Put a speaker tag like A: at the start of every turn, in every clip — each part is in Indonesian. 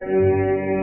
A: Música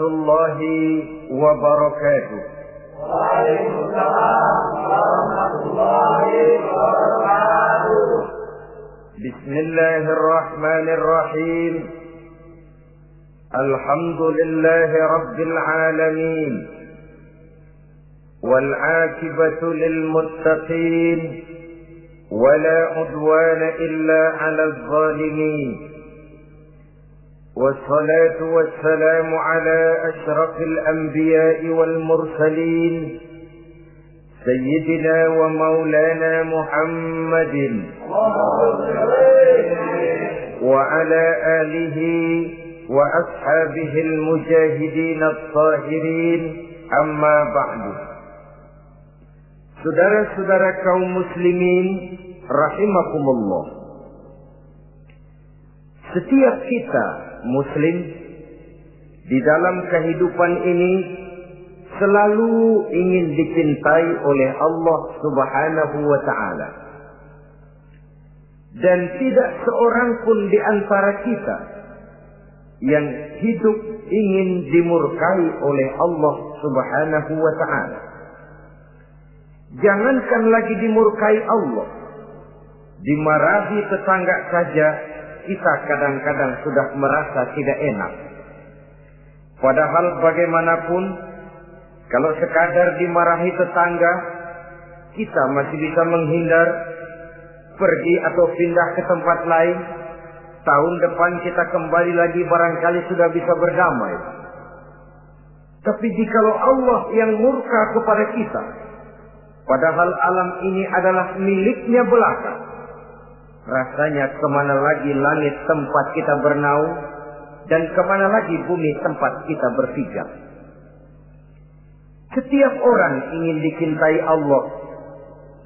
A: الله وبركاته.
B: وعليكم السلام ورحمة الله وبركاته
A: بسم الله الرحمن الرحيم. الحمد لله رب العالمين. والعاقبة للمتقين. ولا عدوان إلا على الظالمين. والصلاة والسلام على أشرف الأنبياء والمرسلين سيدنا ومولانا محمد. وعلى آله وأصحابه المجاهدين الطاهرين أما بعد. Saudara-saudara kaum muslimin rahimakumullah Setiap kita muslim di dalam kehidupan ini selalu ingin dicintai oleh Allah Subhanahu wa taala. Dan tidak seorang pun di antara kita yang hidup ingin dimurkai oleh Allah Subhanahu wa taala. Jangankan lagi dimurkai Allah, dimarahi tetangga saja kita kadang-kadang sudah merasa tidak enak. Padahal bagaimanapun, kalau sekadar dimarahi tetangga, kita masih bisa menghindar, pergi atau pindah ke tempat lain. Tahun depan kita kembali lagi barangkali sudah bisa berdamai. Tapi jikalau Allah yang murka kepada kita, padahal alam ini adalah miliknya belaka, Rasanya ke mana lagi langit tempat kita bernaung dan ke mana lagi bumi tempat kita berpijak. Setiap orang ingin dicintai Allah,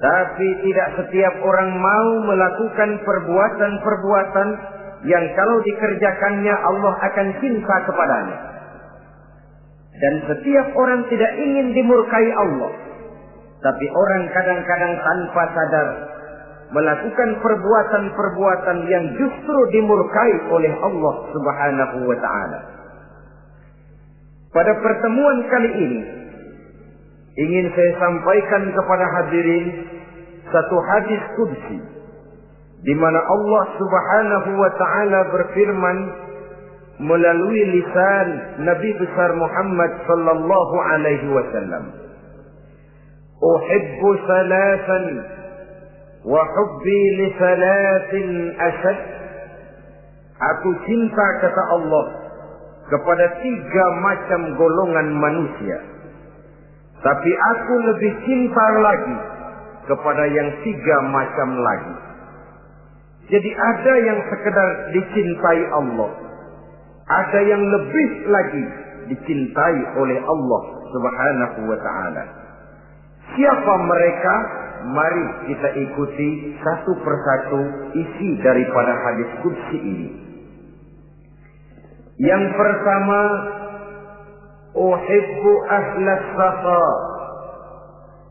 A: tapi tidak setiap orang mau melakukan perbuatan-perbuatan yang kalau dikerjakannya Allah akan cinta kepadanya. Dan setiap orang tidak ingin dimurkai Allah, tapi orang kadang-kadang tanpa sadar melakukan perbuatan-perbuatan yang justru dimurkai oleh Allah Subhanahu wa taala. Pada pertemuan kali ini ingin saya sampaikan kepada hadirin satu hadis qudsi di mana Allah Subhanahu wa taala berfirman melalui lisan Nabi besar Muhammad sallallahu alaihi wasallam Uhibbu salasan Wahubbi لثلاث salatin. Aku cinta kata Allah kepada tiga macam golongan manusia. Tapi aku lebih cinta lagi kepada yang tiga macam lagi. Jadi ada yang sekedar dicintai Allah. Ada yang lebih lagi dicintai oleh Allah subhanahu wa ta'ala. Siapa mereka? Mari kita ikuti satu persatu isi daripada hadis kudsi ini. Yang pertama, Uhibbu ahlas safa.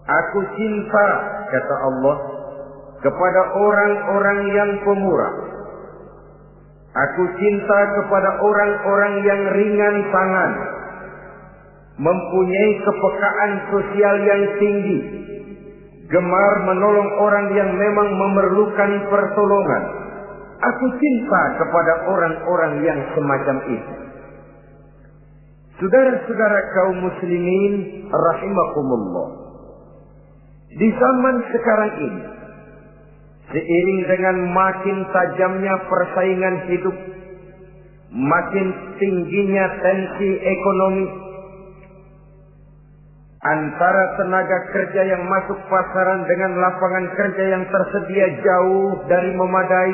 A: Aku cinta, kata Allah, kepada orang-orang yang pemurah. Aku cinta kepada orang-orang yang ringan tangan, mempunyai kepekaan sosial yang tinggi, gemar menolong orang yang memang memerlukan pertolongan. Aku cinta kepada orang-orang yang semacam itu. Saudara-saudara kaum muslimin rahimakumullah. Di zaman sekarang ini, seiring dengan makin tajamnya persaingan hidup, makin tingginya tensi ekonomi, antara tenaga kerja yang masuk pasaran dengan lapangan kerja yang tersedia jauh dari memadai,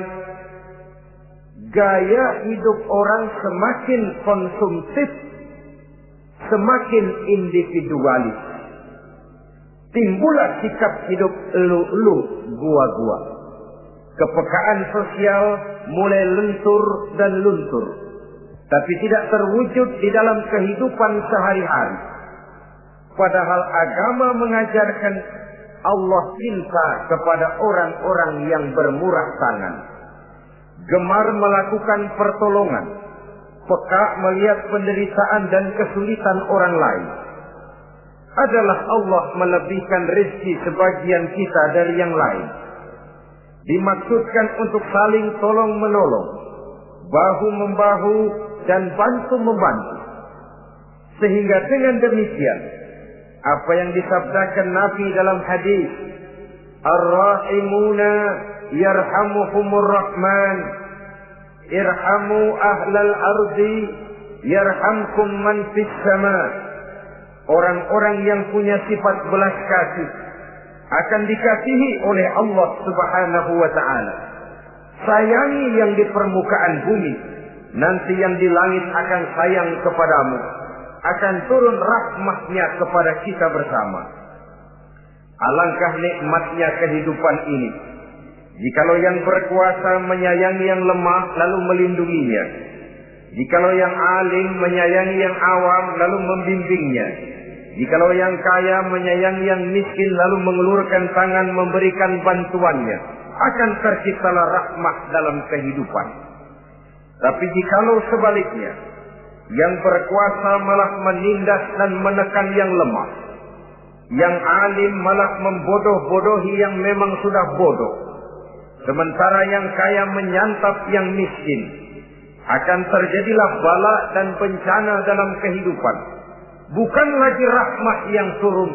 A: gaya hidup orang semakin konsumtif, semakin individualis. Timbullah sikap hidup elu-elu, gua-gua. Kepekaan sosial mulai lentur dan luntur. Tapi tidak terwujud di dalam kehidupan sehari-hari. Padahal agama mengajarkan Allah cinta kepada orang-orang yang bermurah tangan. Gemar melakukan pertolongan. Peka melihat penderitaan dan kesulitan orang lain. Adalah Allah melebihkan rezeki sebagian kita dari yang lain. Dimaksudkan untuk saling tolong menolong. Bahu membahu dan bantu membantu. Sehingga dengan demikian apa yang disabdakan Nabi dalam hadis? Ar-Rahimuna yarhamuhumur Rahman. Irhamu ahlal ardi yarhamkum man sama. Orang-orang yang punya sifat belas kasih akan dikasihi oleh Allah Subhanahu wa taala. Sayangi yang di permukaan bumi nanti yang di langit akan sayang kepadamu akan turun rahmatnya kepada kita bersama. Alangkah nikmatnya kehidupan ini. Jikalau yang berkuasa menyayangi yang lemah lalu melindunginya. Jikalau yang alim menyayangi yang awam lalu membimbingnya. Jikalau yang kaya menyayangi yang miskin lalu mengulurkan tangan memberikan bantuannya. Akan terciptalah rahmat dalam kehidupan. Tapi jikalau sebaliknya, yang berkuasa malah menindas dan menekan yang lemah. Yang alim malah membodoh-bodohi yang memang sudah bodoh. Sementara yang kaya menyantap yang miskin. Akan terjadilah bala dan bencana dalam kehidupan. Bukan lagi rahmat yang turun.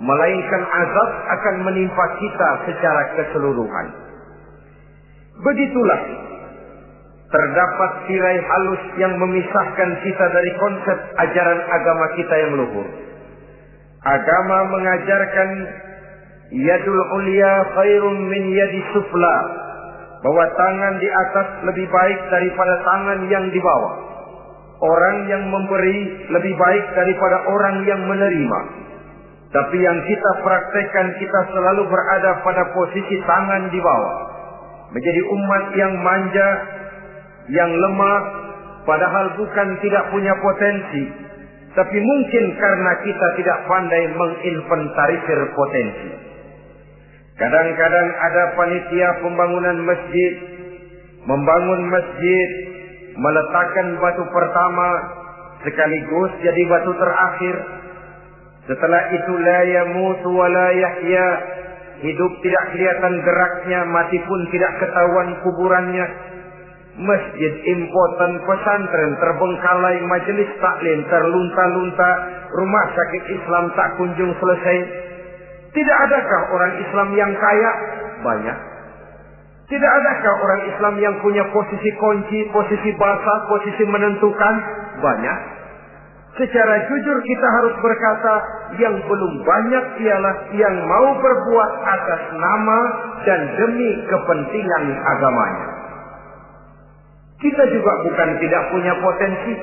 A: Melainkan azab akan menimpa kita secara keseluruhan. Begitulah terdapat tirai halus yang memisahkan kita dari konsep ajaran agama kita yang luhur. Agama mengajarkan yadul ulia khairun min yadi sufla bahwa tangan di atas lebih baik daripada tangan yang di bawah. Orang yang memberi lebih baik daripada orang yang menerima. Tapi yang kita praktekkan kita selalu berada pada posisi tangan di bawah. Menjadi umat yang manja, yang lemah padahal bukan tidak punya potensi tapi mungkin karena kita tidak pandai menginventarisir potensi. Kadang-kadang ada panitia pembangunan masjid membangun masjid meletakkan batu pertama sekaligus jadi batu terakhir. Setelah itu la yamutu wa la yahya hidup tidak kelihatan geraknya mati pun tidak ketahuan kuburannya masjid impoten pesantren terbengkalai majelis taklim terlunta-lunta rumah sakit Islam tak kunjung selesai. Tidak adakah orang Islam yang kaya? Banyak. Tidak adakah orang Islam yang punya posisi kunci posisi basah posisi menentukan? Banyak. Secara jujur kita harus berkata yang belum banyak ialah yang mau berbuat atas nama dan demi kepentingan agamanya kita juga bukan tidak punya potensi.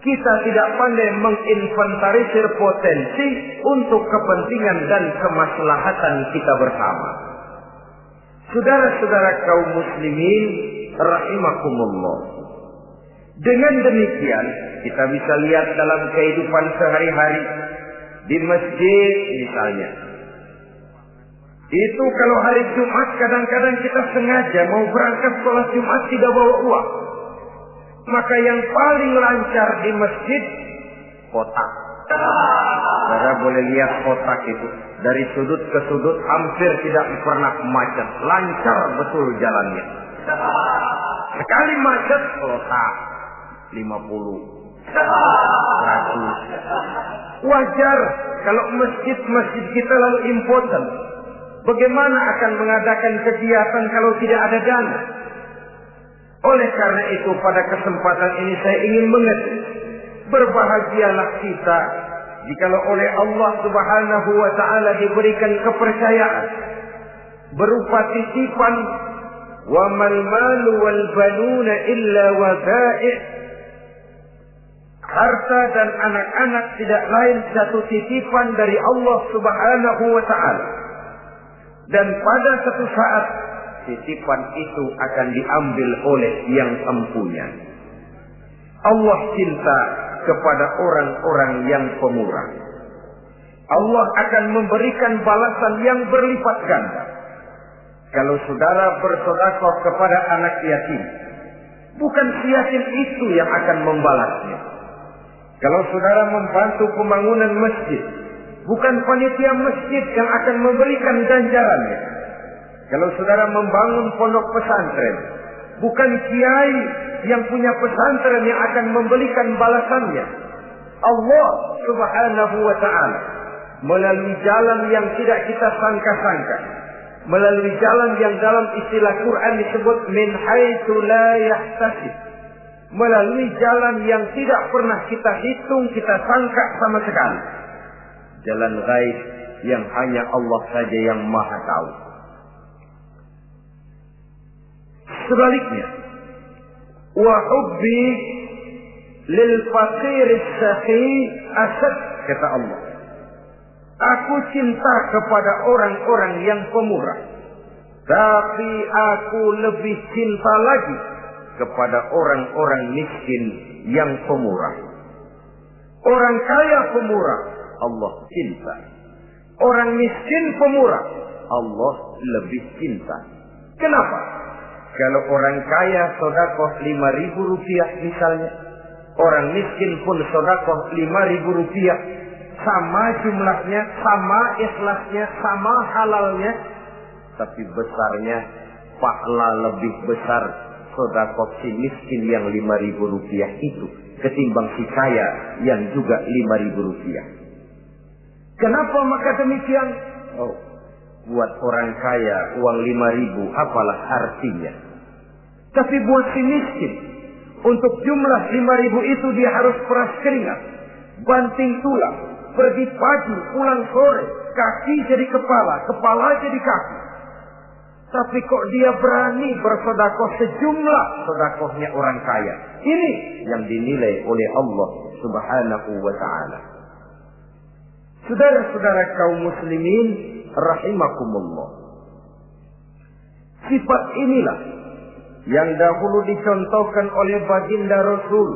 A: Kita tidak pandai menginventarisir potensi untuk kepentingan dan kemaslahatan kita bersama. Saudara-saudara kaum muslimin rahimakumullah. Dengan demikian, kita bisa lihat dalam kehidupan sehari-hari di masjid misalnya, itu kalau hari Jumat kadang-kadang kita sengaja mau berangkat sholat Jumat tidak bawa uang. Maka yang paling lancar di masjid kotak. Saudara boleh lihat kotak itu. Dari sudut ke sudut hampir tidak pernah macet. Lancar betul jalannya. Sekali macet kotak. 50. 100. Wajar kalau masjid-masjid kita lalu important Bagaimana akan mengadakan kegiatan kalau tidak ada dana? Oleh karena itu pada kesempatan ini saya ingin mengerti. Berbahagialah kita jikalau oleh Allah Subhanahu wa taala diberikan kepercayaan berupa titipan wa mal malu wal banuna illa wada'i harta dan anak-anak tidak lain satu titipan dari Allah Subhanahu wa taala dan pada satu saat titipan itu akan diambil oleh yang empunya. Allah cinta kepada orang-orang yang pemurah. Allah akan memberikan balasan yang berlipat ganda. Kalau saudara bersodakoh kepada anak yatim, bukan si yatim itu yang akan membalasnya. Kalau saudara membantu pembangunan masjid, bukan panitia masjid yang akan memberikan ganjarannya. Kalau saudara membangun pondok pesantren, bukan kiai yang punya pesantren yang akan memberikan balasannya. Allah Subhanahu wa taala melalui jalan yang tidak kita sangka-sangka melalui jalan yang dalam istilah Quran disebut min haitsu la yahtasib. Melalui jalan yang tidak pernah kita hitung, kita sangka sama sekali. Jalan gaib yang hanya Allah saja yang maha tahu. Sebaliknya, wa hubbi lil faqir sakhi asad kata Allah. Aku cinta kepada orang-orang yang pemurah. Tapi aku lebih cinta lagi kepada orang-orang miskin yang pemurah. Orang kaya pemurah, Allah cinta. Orang miskin pemurah, Allah lebih cinta. Kenapa? Kalau orang kaya sodakoh lima ribu rupiah misalnya, orang miskin pun sodakoh lima ribu rupiah, sama jumlahnya, sama ikhlasnya, sama halalnya, tapi besarnya pahala lebih besar sodakoh si miskin yang lima ribu rupiah itu ketimbang si kaya yang juga lima ribu rupiah. Kenapa maka demikian? Oh, buat orang kaya uang lima ribu apalah artinya. Tapi buat si miskin, untuk jumlah lima ribu itu dia harus peras keringat, banting tulang, pergi pagi, pulang sore, kaki jadi kepala, kepala jadi kaki. Tapi kok dia berani bersodakoh sejumlah sodakohnya orang kaya. Ini yang dinilai oleh Allah subhanahu wa ta'ala. Saudara-saudara kaum muslimin rahimakumullah. Sifat inilah yang dahulu dicontohkan oleh baginda Rasul.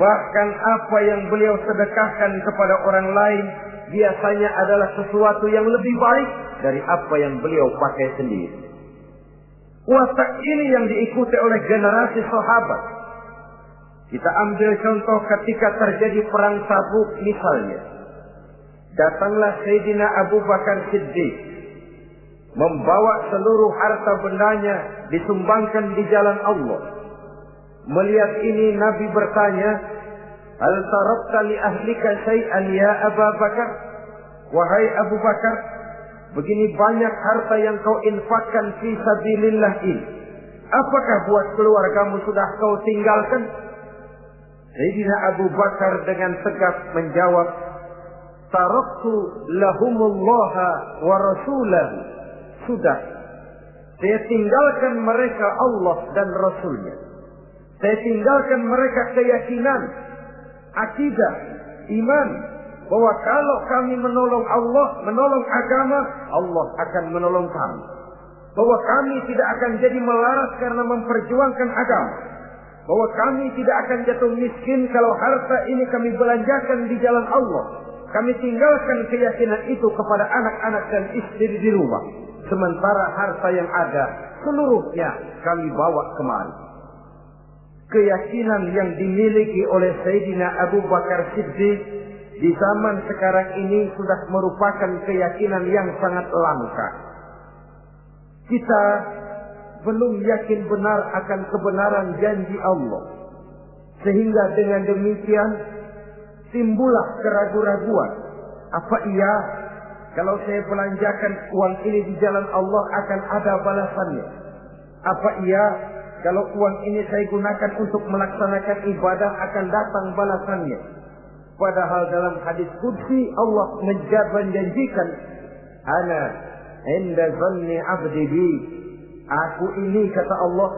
A: Bahkan apa yang beliau sedekahkan kepada orang lain biasanya adalah sesuatu yang lebih baik dari apa yang beliau pakai sendiri. Watak ini yang diikuti oleh generasi sahabat. Kita ambil contoh ketika terjadi perang Tabuk misalnya. Datanglah Sayyidina Abu Bakar Siddiq membawa seluruh harta bendanya disumbangkan di jalan Allah. Melihat ini Nabi bertanya, "Hal tarakta li ahlika syai'an ya Abu Bakar?" Wahai Abu Bakar, begini banyak harta yang kau infakkan fi sabilillah ini. Apakah buat keluargamu sudah kau tinggalkan? Sayyidina Abu Bakar dengan tegas menjawab, Taraktu lahumullaha wa rasulahu. Sudah. Saya tinggalkan mereka Allah dan Rasulnya. Saya tinggalkan mereka keyakinan, akidah, iman, bahwa kalau kami menolong Allah, menolong agama, Allah akan menolong kami. Bahwa kami tidak akan jadi melarat karena memperjuangkan agama. Bahwa kami tidak akan jatuh miskin kalau harta ini kami belanjakan di jalan Allah. Kami tinggalkan keyakinan itu kepada anak-anak dan istri di rumah. Sementara harta yang ada seluruhnya kami bawa kemari. Keyakinan yang dimiliki oleh Sayyidina Abu Bakar Siddiq di zaman sekarang ini sudah merupakan keyakinan yang sangat langka. Kita belum yakin benar akan kebenaran janji Allah. Sehingga dengan demikian timbullah keraguan-raguan. Apa iya kalau saya belanjakan uang ini di jalan Allah akan ada balasannya? Apa iya kalau uang ini saya gunakan untuk melaksanakan ibadah akan datang balasannya? Padahal dalam hadis kudsi Allah menjanjikan ana inda zanni abdi bi. Aku ini kata Allah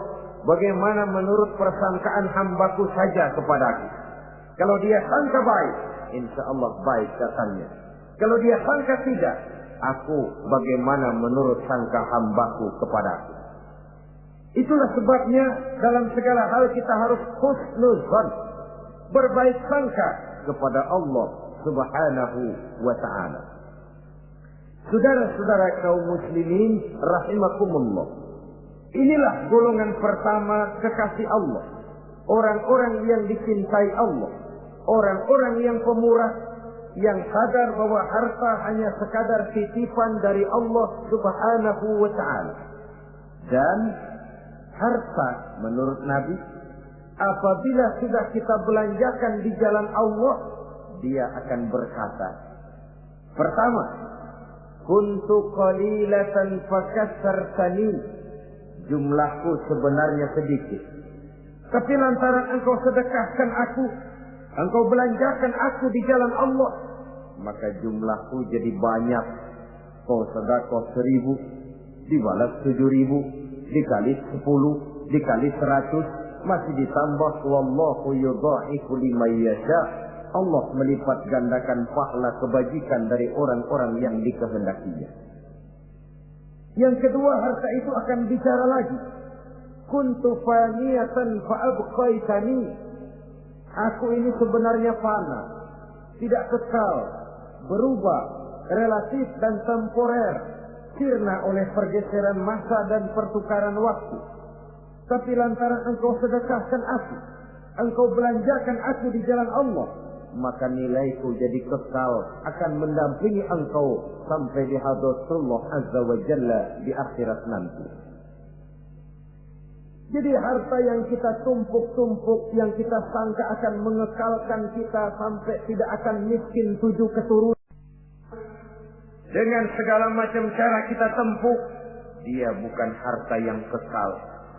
A: bagaimana menurut persangkaan hambaku saja kepadaku. Kalau dia sangka baik, insya Allah baik katanya. Kalau dia sangka tidak, aku bagaimana menurut sangka hambaku kepadaku. Itulah sebabnya dalam segala hal kita harus husnuzan. Berbaik sangka kepada Allah subhanahu wa ta'ala. Saudara-saudara kaum muslimin rahimakumullah. Inilah golongan pertama kekasih Allah. Orang-orang yang dicintai Allah. Orang-orang yang pemurah. Yang sadar bahwa harta hanya sekadar titipan dari Allah subhanahu wa ta'ala. Dan harta menurut Nabi apabila sudah kita belanjakan di jalan Allah dia akan berkata pertama kuntu qalilatan fakassartani jumlahku sebenarnya sedikit tapi lantaran engkau sedekahkan aku engkau belanjakan aku di jalan Allah maka jumlahku jadi banyak kau sedekah seribu dibalas tujuh ribu dikali sepuluh dikali seratus masih ditambah wallahu yudha'ifu liman yasha. Allah melipat gandakan pahala kebajikan dari orang-orang yang dikehendakinya. Yang kedua harta itu akan bicara lagi. Kuntu faniyatan fa'abqaitani. Aku ini sebenarnya fana. Tidak kekal. Berubah. Relatif dan temporer. Sirna oleh pergeseran masa dan pertukaran waktu tapi lantaran engkau sedekahkan aku, engkau belanjakan aku di jalan Allah, maka nilaiku jadi kekal akan mendampingi engkau sampai di hadratullah azza wa jalla di akhirat nanti. Jadi harta yang kita tumpuk-tumpuk, yang kita sangka akan mengekalkan kita sampai tidak akan miskin tujuh keturunan. Dengan segala macam cara kita tempuh, dia bukan harta yang kekal,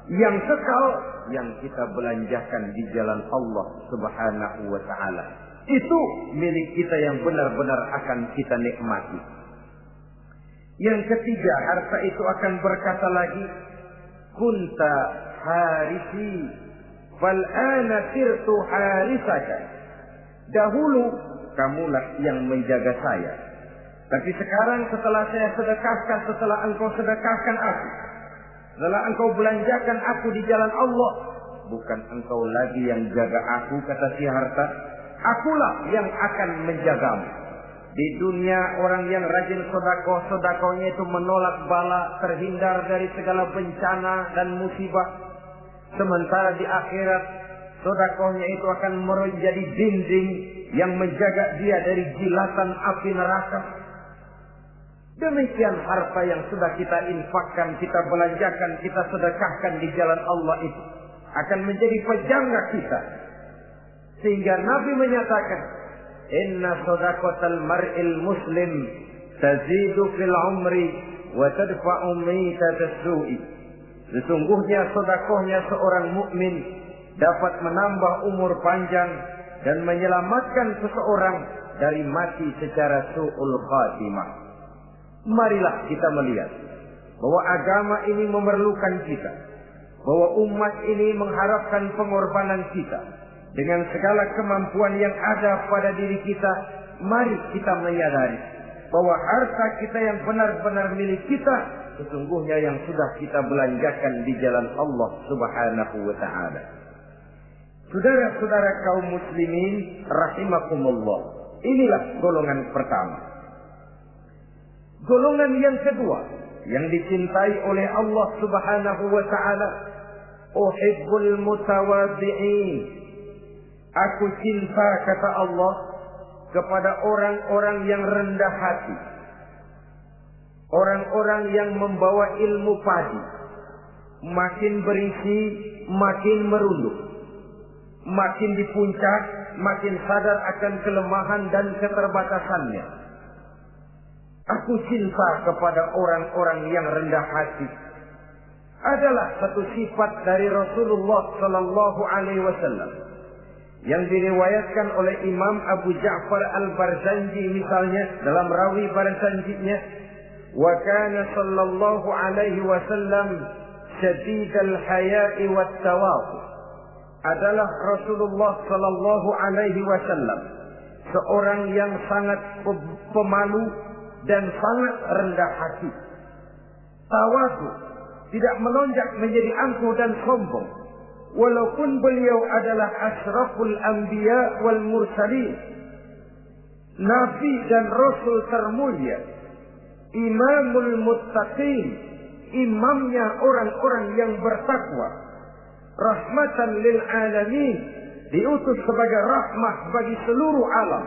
A: yang kekal yang kita belanjakan di jalan Allah Subhanahu wa taala. Itu milik kita yang benar-benar akan kita nikmati. Yang ketiga, harta itu akan berkata lagi, "Kunta harisi fal ana sirtu harisaka." Dahulu kamulah yang menjaga saya. Tapi sekarang setelah saya sedekahkan, setelah engkau sedekahkan aku, setelah engkau belanjakan aku di jalan Allah, bukan engkau lagi yang jaga aku kata si harta, akulah yang akan menjagamu. Di dunia orang yang rajin sodako, sodakonya itu menolak bala, terhindar dari segala bencana dan musibah. Sementara di akhirat, sodakonya itu akan menjadi dinding yang menjaga dia dari jilatan api neraka. Demikian harta yang sudah kita infakkan, kita belanjakan, kita sedekahkan di jalan Allah itu akan menjadi pejangga kita. Sehingga Nabi menyatakan, Inna sodakotal mar'il muslim tazidu fil umri wa tadfa'u su'i. Sesungguhnya sodakohnya seorang mukmin dapat menambah umur panjang dan menyelamatkan seseorang dari mati secara su'ul khatimah marilah kita melihat bahwa agama ini memerlukan kita, bahwa umat ini mengharapkan pengorbanan kita dengan segala kemampuan yang ada pada diri kita. Mari kita menyadari bahwa harta kita yang benar-benar milik kita sesungguhnya yang sudah kita belanjakan di jalan Allah Subhanahu wa taala. Saudara-saudara kaum muslimin rahimakumullah. Inilah golongan pertama Golongan yang kedua yang dicintai oleh Allah Subhanahu wa taala, uhibbul mutawadhi'in. Aku cinta kata Allah kepada orang-orang yang rendah hati. Orang-orang yang membawa ilmu padi. Makin berisi, makin merunduk. Makin di puncak, makin sadar akan kelemahan dan keterbatasannya Aku cinta kepada orang-orang yang rendah hati. Adalah satu sifat dari Rasulullah Sallallahu Alaihi Wasallam yang diriwayatkan oleh Imam Abu Ja'far Al-Barzanji misalnya dalam rawi Barzanjinya kana sallallahu alaihi wasallam syadid al-haya'i wat tawadu adalah Rasulullah sallallahu alaihi wasallam seorang yang sangat pemalu dan sangat rendah hati. Tawadu tidak melonjak menjadi angkuh dan sombong. Walaupun beliau adalah asraful anbiya wal mursalin nabi dan rasul termulia imamul muttaqin imamnya orang-orang yang bertakwa rahmatan lil alamin diutus sebagai rahmah bagi seluruh alam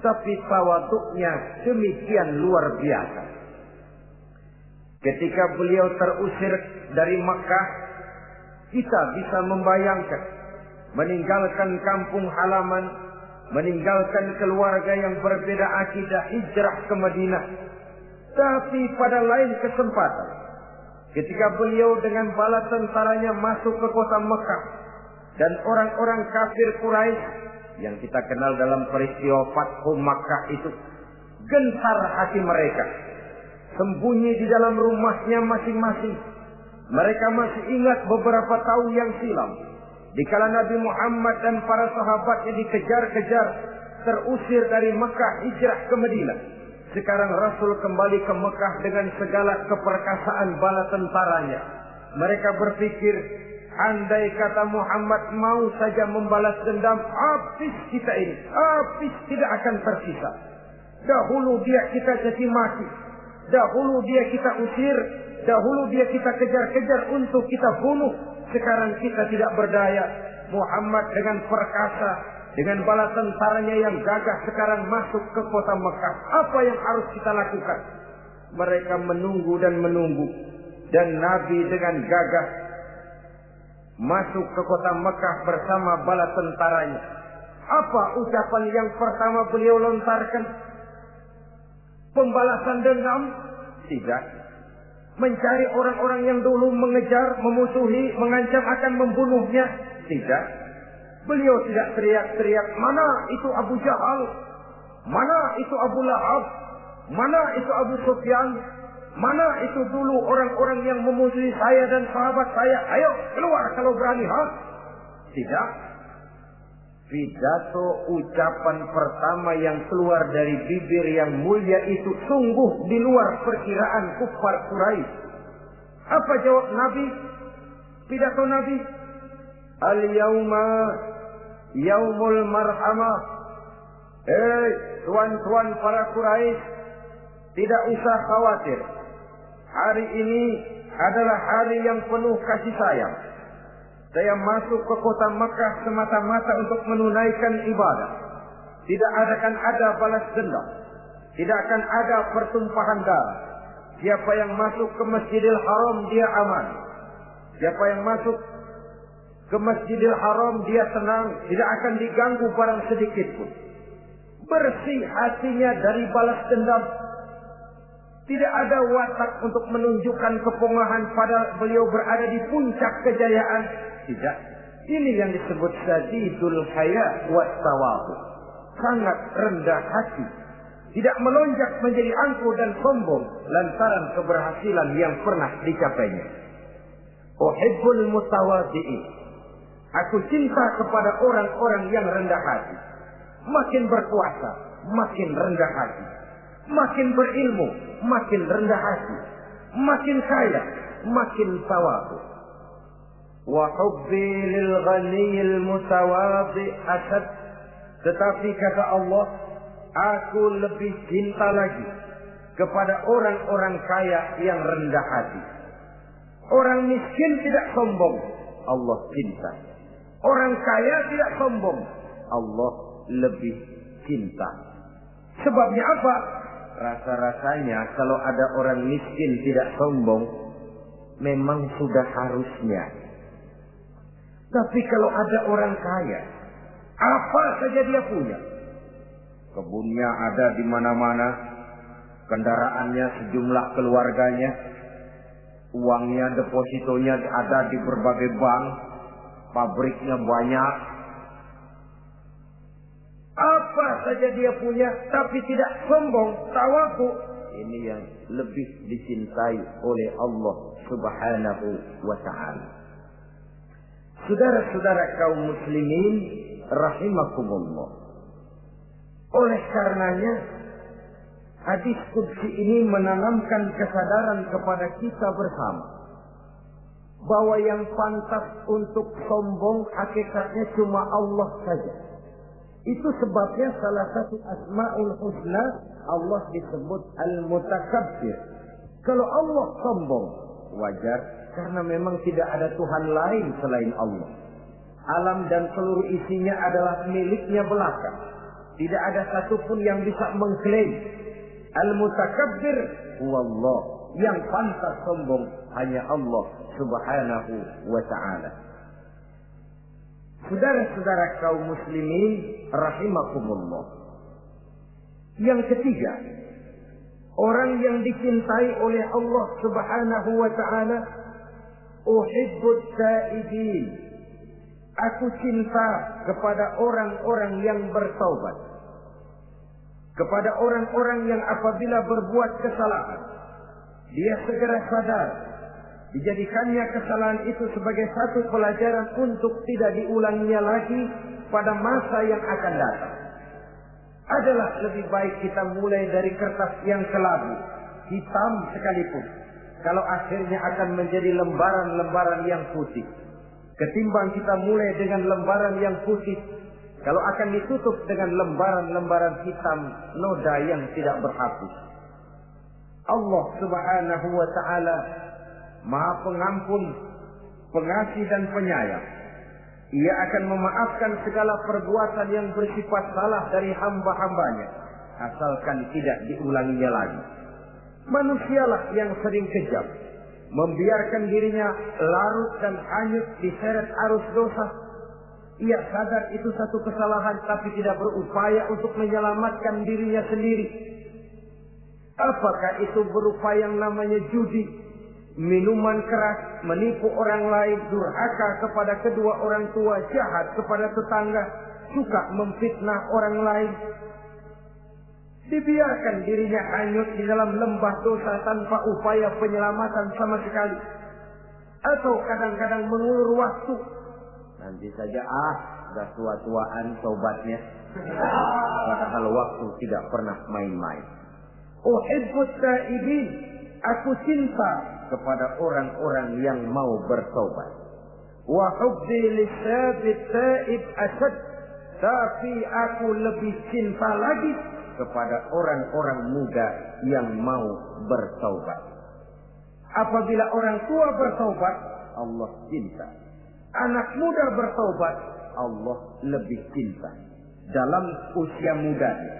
A: tapi tawaduknya demikian luar biasa ketika beliau terusir dari Makkah kita bisa membayangkan meninggalkan kampung halaman, meninggalkan keluarga yang berbeda akidah hijrah ke Madinah. Tapi pada lain kesempatan, ketika beliau dengan bala tentaranya masuk ke kota Mekah dan orang-orang kafir Quraisy yang kita kenal dalam peristiwa Fathu Makkah itu gentar hati mereka sembunyi di dalam rumahnya masing-masing mereka masih ingat beberapa tahun yang silam. Dikala Nabi Muhammad dan para sahabatnya dikejar-kejar, terusir dari Mekah hijrah ke Madinah. Sekarang Rasul kembali ke Mekah dengan segala keperkasaan bala tentaranya. Mereka berpikir, andai kata Muhammad mau saja membalas dendam, habis kita ini, habis tidak akan tersisa. Dahulu dia kita jadi mati, dahulu dia kita usir, Dahulu dia kita kejar-kejar untuk kita bunuh. Sekarang kita tidak berdaya. Muhammad dengan perkasa, dengan bala tentaranya yang gagah sekarang masuk ke kota Mekah. Apa yang harus kita lakukan? Mereka menunggu dan menunggu. Dan Nabi dengan gagah masuk ke kota Mekah bersama bala tentaranya. Apa ucapan yang pertama beliau lontarkan? Pembalasan dendam? Tidak mencari orang-orang yang dulu mengejar, memusuhi, mengancam akan membunuhnya. Tidak. Beliau tidak teriak-teriak, mana itu Abu Jahal? Mana itu Abu Lahab? Mana itu Abu Sufyan? Mana itu dulu orang-orang yang memusuhi saya dan sahabat saya? Ayo keluar kalau berani, ha? Tidak. Pidato ucapan pertama yang keluar dari bibir yang mulia itu sungguh di luar perkiraan kufar Quraisy. Apa jawab Nabi? Pidato Nabi, Al-yauma yaumul marhamah. Eh, tuan-tuan para Quraisy, tidak usah khawatir. Hari ini adalah hari yang penuh kasih sayang. Saya masuk ke kota Makkah semata-mata untuk menunaikan ibadah. Tidak akan ada balas dendam. Tidak akan ada pertumpahan darah. Siapa yang masuk ke Masjidil Haram dia aman. Siapa yang masuk ke Masjidil Haram dia tenang, tidak akan diganggu barang sedikit pun. Bersih hatinya dari balas dendam. Tidak ada watak untuk menunjukkan kepongahan pada beliau berada di puncak kejayaan. Tidak. Ini yang disebut sadidul haya wa. Sangat rendah hati. Tidak melonjak menjadi angkuh dan sombong lantaran keberhasilan yang pernah dicapainya. Uhibbul mutawadi'in. Aku cinta kepada orang-orang yang rendah hati. Makin berkuasa, makin rendah hati. Makin berilmu, makin rendah hati. Makin kaya, makin tawadu. Wa hubbi lil ghaniyil mutawadi asad. Tetapi kata Allah, aku lebih cinta lagi kepada orang-orang kaya yang rendah hati. Orang miskin tidak sombong, Allah cinta. Orang kaya tidak sombong, Allah lebih cinta. Sebabnya apa? Rasa-rasanya kalau ada orang miskin tidak sombong, memang sudah harusnya. Tapi kalau ada orang kaya, apa saja dia punya. Kebunnya ada di mana-mana, kendaraannya sejumlah keluarganya, uangnya depositonya ada di berbagai bank, pabriknya banyak, saja dia punya tapi tidak sombong, tawaku. Ini yang lebih dicintai oleh Allah Subhanahu wa taala. Saudara-saudara kaum muslimin rahimakumullah. Oleh karenanya hadis kudsi ini menanamkan kesadaran kepada kita bersama bahwa yang pantas untuk sombong hakikatnya cuma Allah saja. Itu sebabnya salah satu asma'ul husna Allah disebut al-mutakabbir. Kalau Allah sombong, wajar karena memang tidak ada Tuhan lain selain Allah. Alam dan seluruh isinya adalah miliknya belaka. Tidak ada satupun yang bisa mengklaim. Al-mutakabbir wallah. Yang pantas sombong hanya Allah subhanahu wa ta'ala. Saudara-saudara kaum muslimin rahimakumullah. Yang ketiga, orang yang dicintai oleh Allah Subhanahu wa taala uhibbut taibin. Aku cinta kepada orang-orang yang bertaubat. Kepada orang-orang yang apabila berbuat kesalahan, dia segera sadar dijadikannya kesalahan itu sebagai satu pelajaran untuk tidak diulanginya lagi pada masa yang akan datang. Adalah lebih baik kita mulai dari kertas yang kelabu, hitam sekalipun, kalau akhirnya akan menjadi lembaran-lembaran yang putih. Ketimbang kita mulai dengan lembaran yang putih, kalau akan ditutup dengan lembaran-lembaran hitam noda yang tidak berhapus. Allah subhanahu wa ta'ala maha pengampun, pengasih dan penyayang. Ia akan memaafkan segala perbuatan yang bersifat salah dari hamba-hambanya. Asalkan tidak diulanginya lagi. Manusialah yang sering kejam. Membiarkan dirinya larut dan hanyut diseret arus dosa. Ia sadar itu satu kesalahan tapi tidak berupaya untuk menyelamatkan dirinya sendiri. Apakah itu berupa yang namanya judi, minuman keras, menipu orang lain, durhaka kepada kedua orang tua, jahat kepada tetangga, suka memfitnah orang lain. Dibiarkan dirinya hanyut di dalam lembah dosa tanpa upaya penyelamatan sama sekali. Atau kadang-kadang mengulur waktu. Nanti saja ah, sudah tua-tuaan sobatnya. Padahal waktu tidak pernah main-main. Uhibbut taibin. Aku cinta kepada orang-orang yang mau bertobat. Wa hubbi lisabit asad. Tapi aku lebih cinta lagi kepada orang-orang muda yang mau bertobat. Apabila orang tua bertobat, Allah cinta. Anak muda bertobat, Allah lebih cinta. Dalam usia mudanya,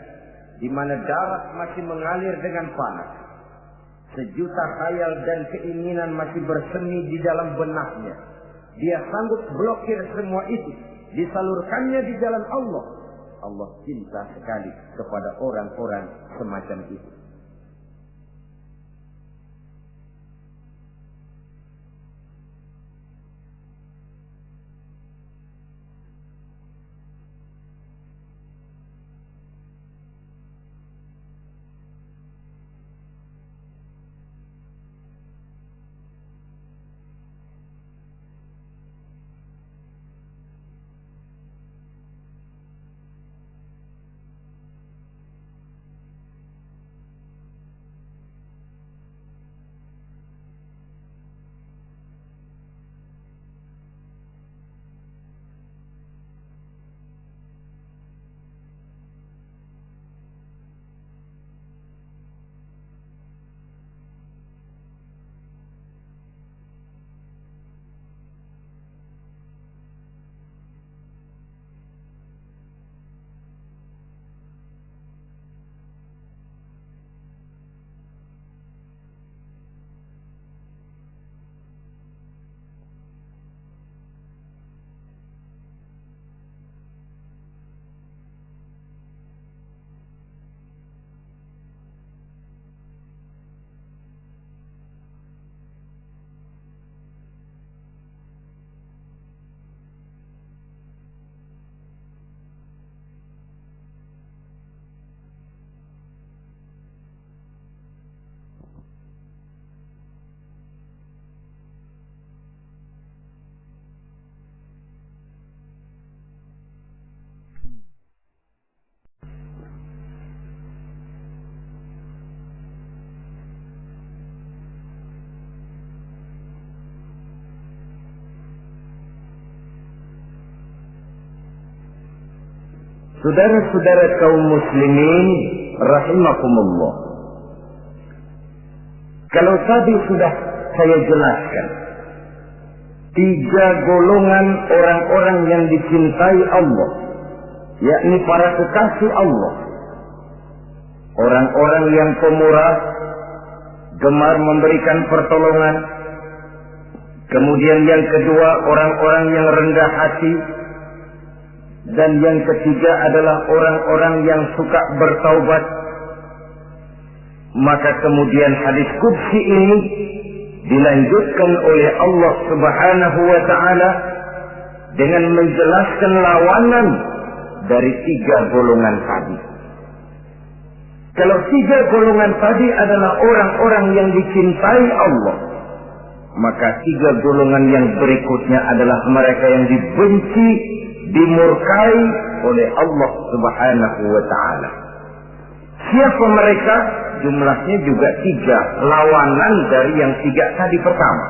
A: di mana darah masih mengalir dengan panas, Sejuta khayal dan keinginan masih bersemi di dalam benaknya. Dia sanggup blokir semua itu. Disalurkannya di jalan Allah. Allah cinta sekali kepada orang-orang semacam itu. Saudara-saudara kaum muslimin rahimakumullah. Kalau tadi sudah saya jelaskan tiga golongan orang-orang yang dicintai Allah, yakni para kekasih Allah. Orang-orang yang pemurah, gemar memberikan pertolongan. Kemudian yang kedua, orang-orang yang rendah hati. Dan yang ketiga adalah orang-orang yang suka bertaubat. Maka kemudian hadis kudsi ini dilanjutkan oleh Allah Subhanahu wa taala dengan menjelaskan lawanan dari tiga golongan tadi. Kalau tiga golongan tadi adalah orang-orang yang dicintai Allah, maka tiga golongan yang berikutnya adalah mereka yang dibenci, dimurkai oleh Allah Subhanahu wa taala. Siapa mereka? Jumlahnya juga tiga, lawanan dari yang tiga tadi pertama.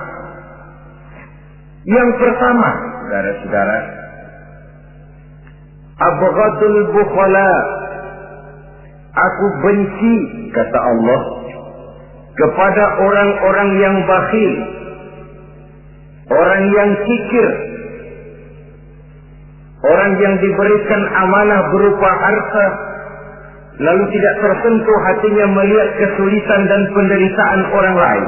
A: Yang pertama, saudara-saudara, Abghadul bukhala Aku benci, kata Allah, kepada orang-orang yang bakhil, orang yang kikir, orang yang diberikan amanah berupa harta, lalu tidak tersentuh hatinya melihat kesulitan dan penderitaan orang lain.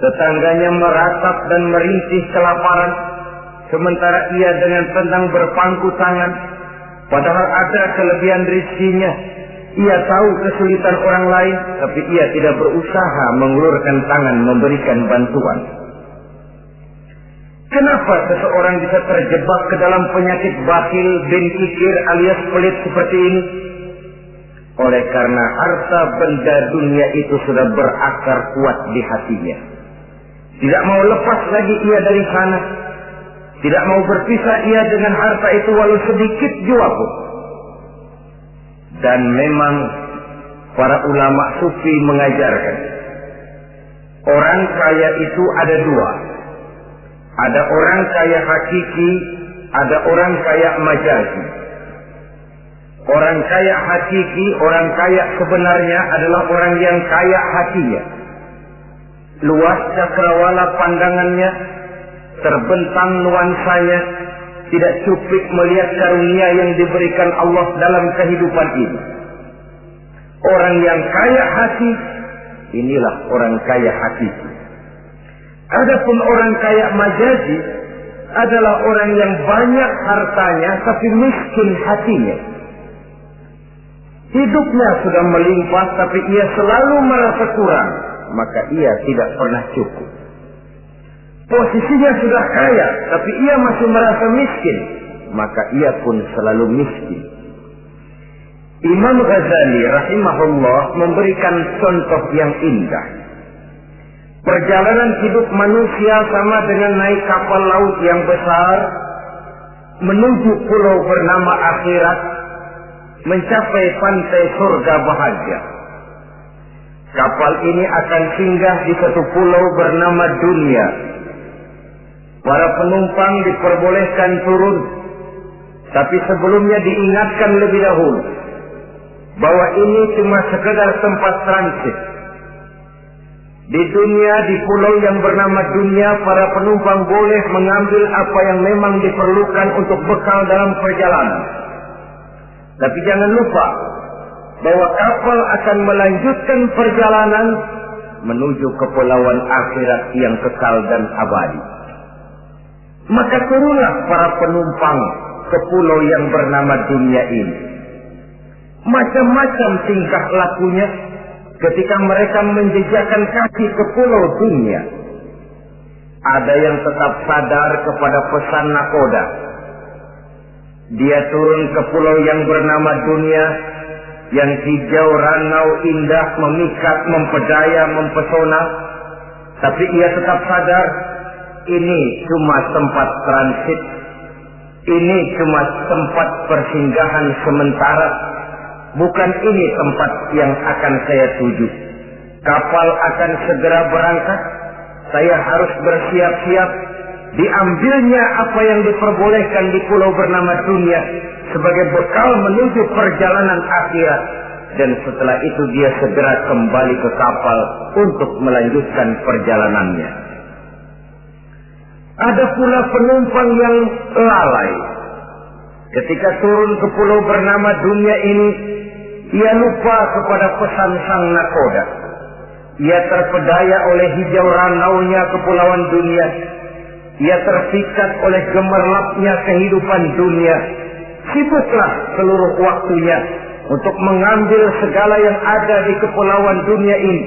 A: Tetangganya meratap dan merintih kelaparan, sementara ia dengan tenang berpangku tangan, padahal ada kelebihan rizkinya. Ia tahu kesulitan orang lain, tapi ia tidak berusaha mengulurkan tangan memberikan bantuan. Kenapa seseorang bisa terjebak ke dalam penyakit bakhil bin kikir alias pelit seperti ini? Oleh karena harta benda dunia itu sudah berakar kuat di hatinya. Tidak mau lepas lagi ia dari sana. Tidak mau berpisah ia dengan harta itu walau sedikit jua pun. Dan memang para ulama sufi mengajarkan. Orang kaya itu ada dua. Ada orang kaya hakiki, ada orang kaya majazi. Orang kaya hakiki, orang kaya sebenarnya adalah orang yang kaya hatinya. Luas cakrawala pandangannya, terbentang nuansanya, tidak cuplik melihat karunia yang diberikan Allah dalam kehidupan ini. Orang yang kaya hati, inilah orang kaya hakiki. Adapun orang kaya majazi adalah orang yang banyak hartanya tapi miskin hatinya. Hidupnya sudah melimpah tapi ia selalu merasa kurang, maka ia tidak pernah cukup. Posisinya sudah kaya tapi ia masih merasa miskin, maka ia pun selalu miskin. Imam Ghazali rahimahullah memberikan contoh yang indah. Perjalanan hidup manusia sama dengan naik kapal laut yang besar menuju pulau bernama akhirat mencapai pantai surga bahagia. Kapal ini akan singgah di satu pulau bernama dunia. Para penumpang diperbolehkan turun, tapi sebelumnya diingatkan lebih dahulu bahwa ini cuma sekedar tempat transit. Di dunia, di pulau yang bernama dunia, para penumpang boleh mengambil apa yang memang diperlukan untuk bekal dalam perjalanan. Tapi jangan lupa bahwa kapal akan melanjutkan perjalanan menuju kepulauan akhirat yang kekal dan abadi. Maka turunlah para penumpang ke pulau yang bernama dunia ini. Macam-macam tingkah lakunya ketika mereka menjejakkan kaki ke pulau dunia. Ada yang tetap sadar kepada pesan nakoda. Dia turun ke pulau yang bernama dunia, yang hijau, ranau, indah, memikat, mempedaya, mempesona. Tapi ia tetap sadar, ini cuma tempat transit. Ini cuma tempat persinggahan sementara Bukan ini tempat yang akan saya tuju. Kapal akan segera berangkat. Saya harus bersiap-siap. Diambilnya apa yang diperbolehkan di pulau bernama dunia. sebagai bekal menuju perjalanan akhirat dan setelah itu dia segera kembali ke kapal untuk melanjutkan perjalanannya. Ada pula penumpang yang lalai. Ketika turun ke pulau bernama dunia ini, ia lupa kepada pesan sang nakoda. Ia terpedaya oleh hijau ranaunya kepulauan dunia. Ia terpikat oleh gemerlapnya kehidupan dunia. Sibuklah seluruh waktunya untuk mengambil segala yang ada di kepulauan dunia ini.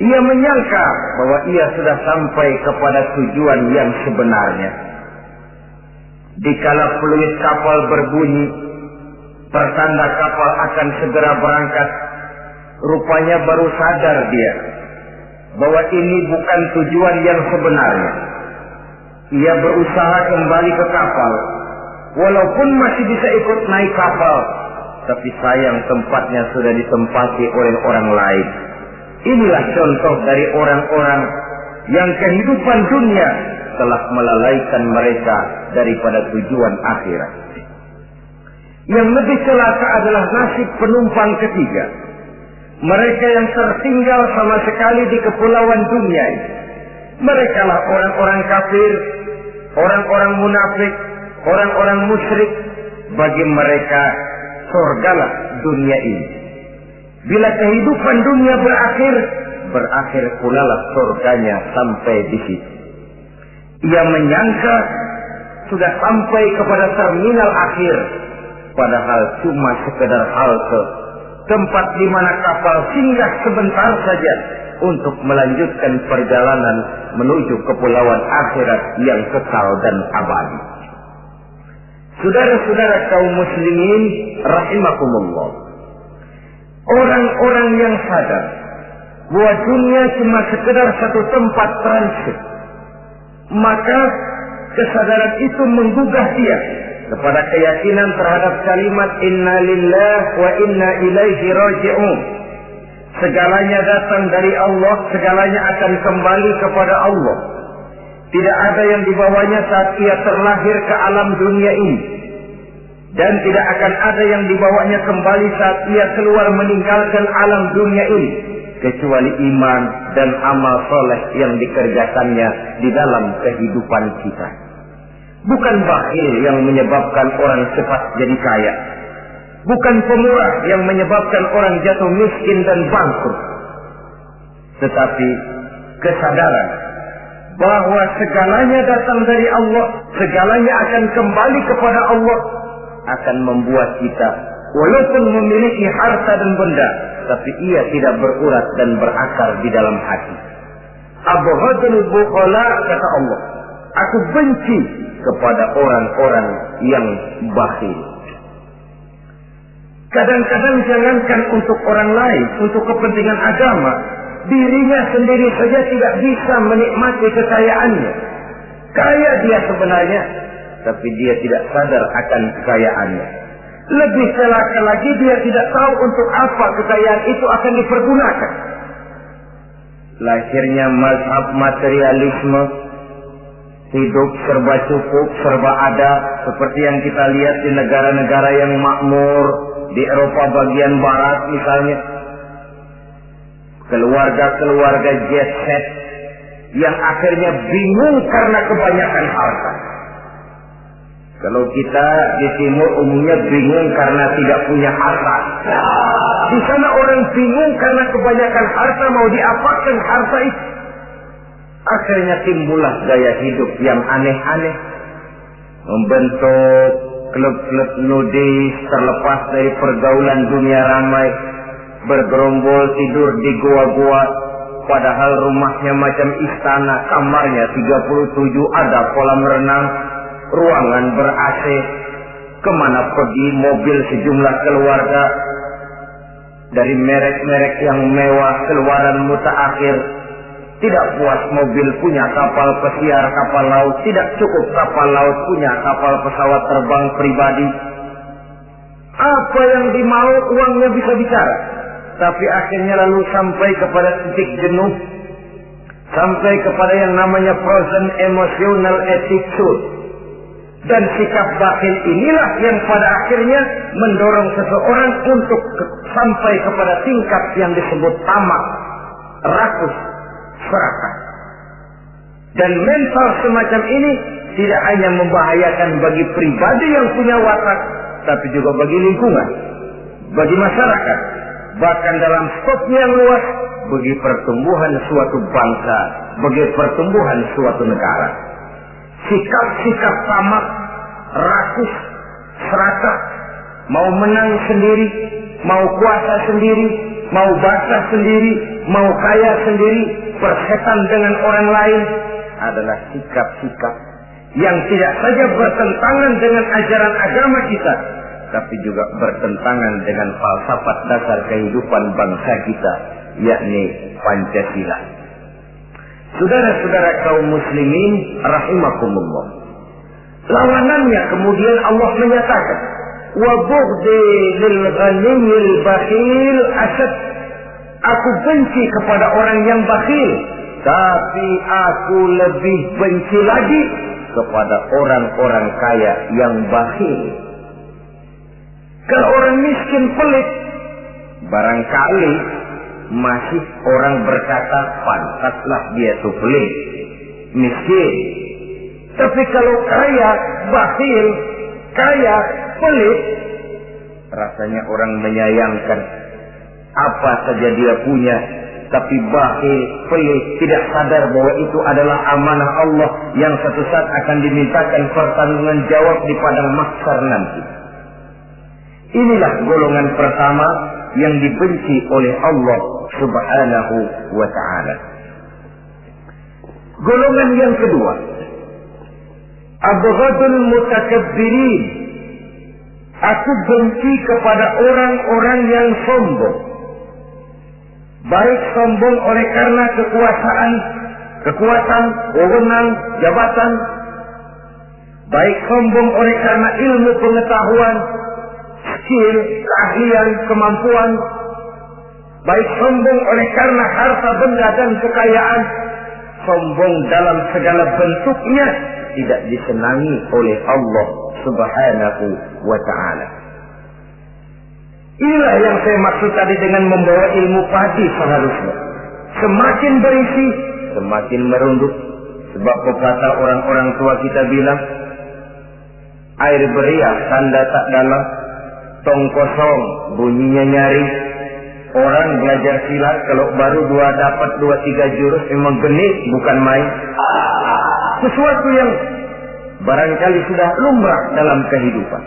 A: Ia menyangka bahwa ia sudah sampai kepada tujuan yang sebenarnya. Dikala peluit kapal berbunyi, pertanda kapal akan segera berangkat. Rupanya baru sadar dia bahwa ini bukan tujuan yang sebenarnya. Ia berusaha kembali ke kapal, walaupun masih bisa ikut naik kapal, tapi sayang tempatnya sudah ditempati oleh orang lain. Inilah contoh dari orang-orang yang kehidupan dunia telah melalaikan mereka daripada tujuan akhirat. Yang lebih celaka adalah nasib penumpang ketiga. Mereka yang tertinggal sama sekali di kepulauan dunia ini. Mereka lah orang-orang kafir, orang-orang munafik, orang-orang musyrik. Bagi mereka surgalah dunia ini. Bila kehidupan dunia berakhir, berakhir pula lah surganya sampai di situ. Ia menyangka sudah sampai kepada terminal akhir, padahal cuma sekedar halte, tempat di mana kapal singgah sebentar saja untuk melanjutkan perjalanan menuju kepulauan akhirat yang kekal dan abadi. Saudara-saudara kaum muslimin rahimakumullah. Orang-orang yang sadar bahwa dunia cuma sekedar satu tempat transit. Maka kesadaran itu menggugah dia kepada keyakinan terhadap kalimat inna lillah wa inna ilaihi raji'un. Segalanya datang dari Allah, segalanya akan kembali kepada Allah. Tidak ada yang dibawanya saat ia terlahir ke alam dunia ini. Dan tidak akan ada yang dibawanya kembali saat ia keluar meninggalkan alam dunia ini. Kecuali iman dan amal soleh yang dikerjakannya di dalam kehidupan kita. Bukan bakhil yang menyebabkan orang cepat jadi kaya. Bukan pemurah yang menyebabkan orang jatuh miskin dan bangkrut. Tetapi kesadaran bahwa segalanya datang dari Allah, segalanya akan kembali kepada Allah, akan membuat kita walaupun memiliki harta dan benda, tapi ia tidak berurat dan berakar di dalam hati. Abghadul bukhala kata Allah, aku benci kepada orang-orang yang bakhil. Kadang-kadang jangankan untuk orang lain, untuk kepentingan agama, dirinya sendiri saja tidak bisa menikmati kekayaannya. Kaya dia sebenarnya, tapi dia tidak sadar akan kekayaannya. Lebih celaka lagi dia tidak tahu untuk apa kekayaan itu akan dipergunakan. Lahirnya mazhab materialisme, hidup serba cukup, serba ada, seperti yang kita lihat di negara-negara yang makmur, di Eropa bagian barat misalnya. Keluarga-keluarga jet set yang akhirnya bingung karena kebanyakan harta. Kalau kita di timur umumnya bingung karena tidak punya harta. Di sana orang bingung karena kebanyakan harta mau diapakan harta itu. Akhirnya timbullah gaya hidup yang aneh-aneh. Membentuk klub-klub nudis terlepas dari pergaulan dunia ramai. Bergerombol tidur di gua-gua. Padahal rumahnya macam istana, kamarnya 37 ada kolam renang, ruangan ber-AC, ke mana pergi mobil sejumlah keluarga, dari merek-merek yang mewah keluaran mutaakhir, tidak puas mobil punya kapal pesiar kapal laut, tidak cukup kapal laut punya kapal pesawat terbang pribadi. Apa yang dimau uangnya bisa bicara, tapi akhirnya lalu sampai kepada titik jenuh, sampai kepada yang namanya frozen emotional attitude. Dan sikap bakhil inilah yang pada akhirnya mendorong seseorang untuk sampai kepada tingkat yang disebut tamak, rakus, serakah. Dan mental semacam ini tidak hanya membahayakan bagi pribadi yang punya watak, tapi juga bagi lingkungan, bagi masyarakat, bahkan dalam skop yang luas, bagi pertumbuhan suatu bangsa, bagi pertumbuhan suatu negara. Sikap-sikap tamak, rakus, serakah, mau menang sendiri, mau kuasa sendiri, mau basah sendiri, mau kaya sendiri, persetan dengan orang lain, adalah sikap-sikap yang tidak saja bertentangan dengan ajaran agama kita, tapi juga bertentangan dengan falsafat dasar kehidupan bangsa kita, yakni Pancasila. Saudara-saudara kaum muslimin rahimakumullah. Lawanannya kemudian Allah menyatakan, "Wa bughdi lil ghaniyil asad." Aku benci kepada orang yang bakhil, tapi aku lebih benci lagi kepada orang-orang kaya yang bakhil. Kalau orang miskin pelit, barangkali masih orang berkata pantaslah dia tuh pelit, miskin. Tapi kalau kaya, bakhil, kaya, pelit, rasanya orang menyayangkan apa saja dia punya tapi bakhil, pelit, tidak sadar bahwa itu adalah amanah Allah yang satu saat akan dimintakan pertanggungan jawab di padang mahsyar nanti. Inilah golongan pertama yang dibenci oleh Allah Subhanahu wa taala. Golongan yang kedua, abghadul mutakabbirin. Aku benci kepada orang-orang yang sombong baik sombong oleh karena kekuasaan, kekuatan, wewenang, jabatan, baik sombong oleh karena ilmu pengetahuan, skill, keahlian, kemampuan, baik sombong oleh karena harta benda dan kekayaan, sombong dalam segala bentuknya tidak disenangi oleh Allah Subhanahu wa taala. Inilah yang saya maksud tadi dengan membawa ilmu padi seharusnya. Semakin berisi, semakin merunduk. Sebab pepatah orang-orang tua kita bilang, air beriak tanda tak dalam, tong kosong bunyinya nyari. Orang belajar silat kalau baru dua dapat dua tiga jurus memang genit bukan main. Sesuatu yang barangkali sudah lumrah dalam kehidupan.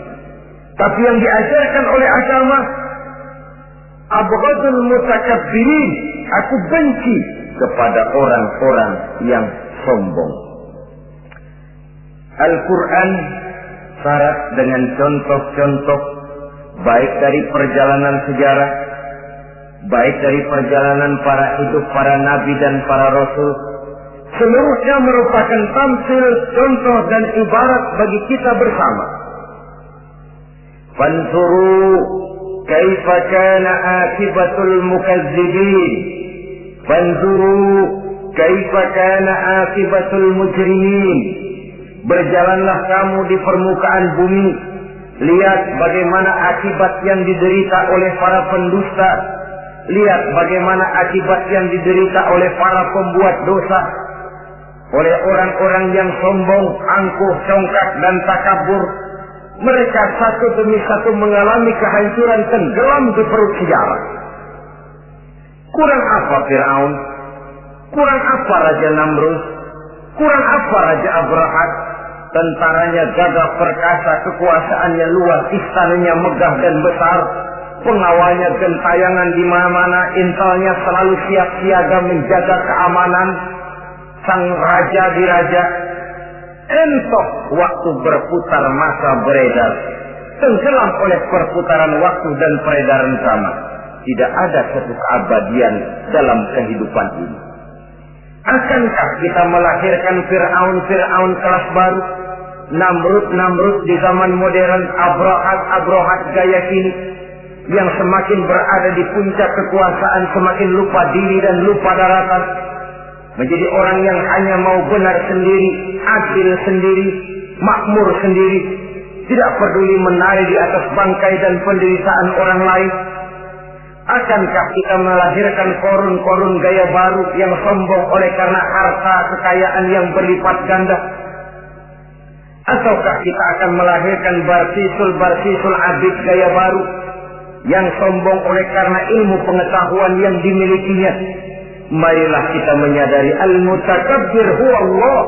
A: Tapi yang diajarkan oleh agama abghadul mutakabbirin aku benci kepada orang-orang yang sombong. Al-Quran syarat dengan contoh-contoh baik dari perjalanan sejarah baik dari perjalanan para hidup para nabi dan para rasul seluruhnya merupakan tampil contoh dan ibarat bagi kita bersama. Fansuru kaifa kana akibatul mukazzibin fanzuru kaifa kana akibatul mujrimin berjalanlah kamu di permukaan bumi. Lihat bagaimana akibat yang diderita oleh para pendusta. Lihat bagaimana akibat yang diderita oleh para pembuat dosa. Oleh orang-orang yang sombong, angkuh, congkak dan takabur mereka satu demi satu mengalami kehancuran tenggelam di perut sejarah. Kurang apa Fir'aun? Kurang apa Raja Namrud? Kurang apa Raja Abrahat? Tentaranya gagah perkasa, kekuasaannya luas, istananya megah dan besar, pengawalnya gentayangan di mana-mana, intelnya selalu siap siaga menjaga keamanan, sang raja diraja, entok waktu berputar masa beredar. Tenggelam oleh perputaran waktu dan peredaran zaman. Tidak ada satu keabadian dalam kehidupan ini. Akankah kita melahirkan Fir'aun-Fir'aun kelas baru? Namrud-Namrud di zaman modern Abrohat-Abrohat gaya kini yang semakin berada di puncak kekuasaan semakin lupa diri dan lupa daratan menjadi orang yang hanya mau benar sendiri, adil sendiri, makmur sendiri, tidak peduli menari di atas bangkai dan penderitaan orang lain. Akankah kita melahirkan korun-korun gaya baru yang sombong oleh karena harta kekayaan yang berlipat ganda? Ataukah kita akan melahirkan barsisul-barsisul abid gaya baru yang sombong oleh karena ilmu pengetahuan yang dimilikinya? Marilah kita menyadari al-mutakabbir Allah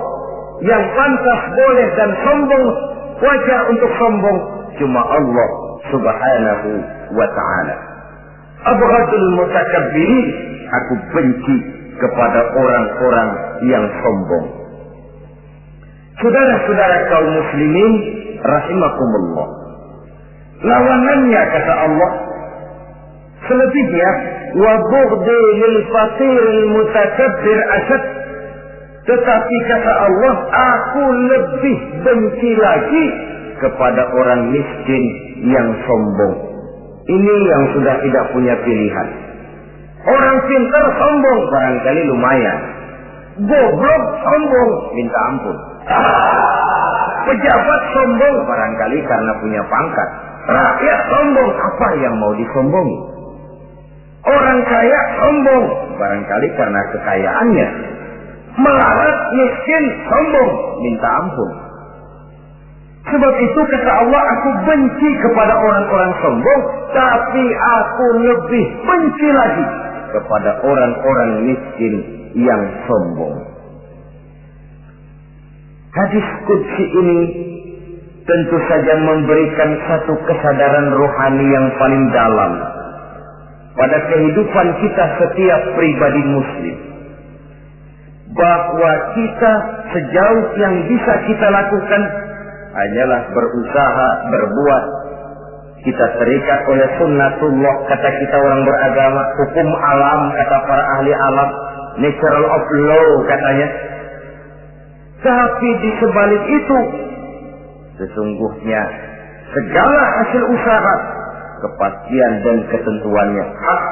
A: yang pantas boleh dan sombong wajar untuk sombong cuma Allah subhanahu wa ta'ala. Abghadul mutakabbirin aku benci kepada orang-orang yang sombong. Saudara-saudara kaum muslimin rahimakumullah. Lawanannya kata Allah selebihnya wa bughdi lil fatir mutakabbir asad tetapi kata Allah aku lebih benci lagi kepada orang miskin yang sombong. Ini yang sudah tidak punya pilihan. Orang pintar sombong barangkali lumayan. Goblok sombong minta ampun. Pejabat sombong barangkali karena punya pangkat. Rakyat sombong apa yang mau disombongi? Orang kaya sombong barangkali karena kekayaannya. Melarat miskin sombong minta ampun. Sebab itu kata Allah aku benci kepada orang-orang sombong tapi aku lebih benci lagi kepada orang-orang miskin yang sombong. Hadis Qudsi ini tentu saja memberikan satu kesadaran rohani yang paling dalam pada kehidupan kita setiap pribadi muslim. Bahwa kita sejauh yang bisa kita lakukan hanyalah berusaha, berbuat. Kita terikat oleh sunnatullah, kata kita orang beragama, hukum alam, kata para ahli alam, natural of law, katanya tapi di sebalik itu, sesungguhnya segala hasil usaha, kepastian dan ketentuannya hak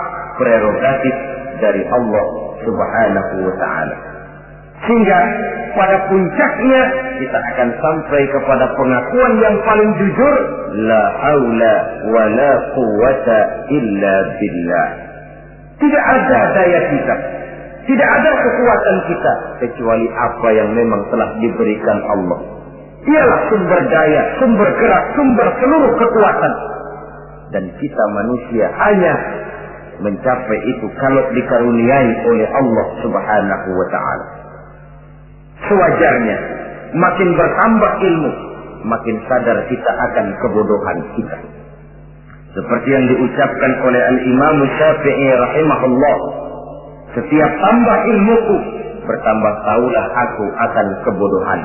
A: prerogatif dari Allah Subhanahu wa taala. Sehingga pada puncaknya kita akan sampai kepada pengakuan yang paling jujur la haula wa la quwata illa billah. Tidak ada daya kita tidak ada kekuatan kita kecuali apa yang memang telah diberikan Allah. Ialah sumber daya, sumber gerak, sumber seluruh kekuatan. Dan kita manusia hanya mencapai itu kalau dikaruniai oleh Allah Subhanahu wa taala. Sewajarnya makin bertambah ilmu, makin sadar kita akan kebodohan kita. Seperti yang diucapkan oleh Al-Imam Syafi'i rahimahullah setiap tambah ilmuku, bertambah tahulah aku akan kebodohan.